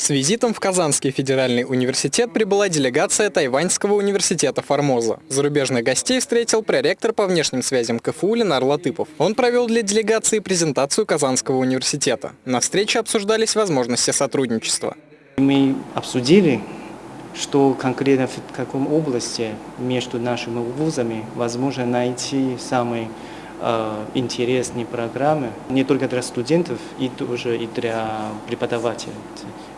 С визитом в Казанский федеральный университет прибыла делегация Тайваньского университета Формоза. Зарубежных гостей встретил проректор по внешним связям КФУ Ленар Латыпов. Он провел для делегации презентацию Казанского университета. На встрече обсуждались возможности сотрудничества. Мы обсудили, что конкретно в каком области между нашими вузами возможно найти самые интересные программы не только для студентов, и тоже и для преподавателей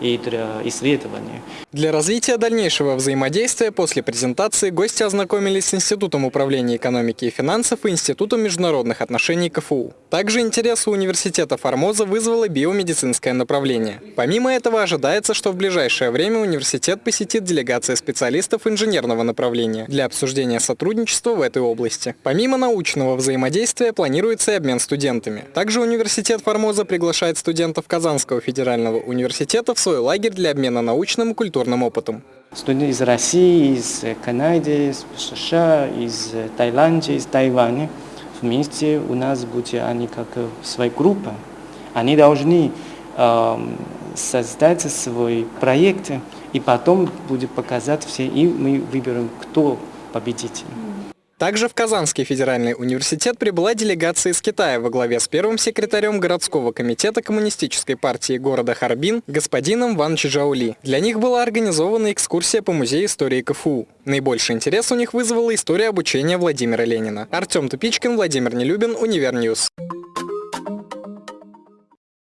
и для исследования. Для развития дальнейшего взаимодействия после презентации гости ознакомились с Институтом управления экономики и финансов и Институтом международных отношений КФУ. Также интерес у университета Формоза вызвало биомедицинское направление. Помимо этого ожидается, что в ближайшее время университет посетит делегация специалистов инженерного направления для обсуждения сотрудничества в этой области. Помимо научного взаимодействия планируется и обмен студентами. Также университет Формоза приглашает студентов Казанского федерального университета в свой лагерь для обмена научным и культурным опытом. Студенты из России, из Канады, из США, из Таиланда, из Тайваня вместе у нас будут они как своя группа. Они должны э, создать свой проект и потом будет показать все, и мы выберем, кто победитель. Также в Казанский федеральный университет прибыла делегация из Китая во главе с первым секретарем городского комитета Коммунистической партии города Харбин господином Ван Чжаули. Для них была организована экскурсия по музею истории КФУ. Наибольший интерес у них вызвала история обучения Владимира Ленина. Артем Тупичкин, Владимир Нелюбин, Univer News.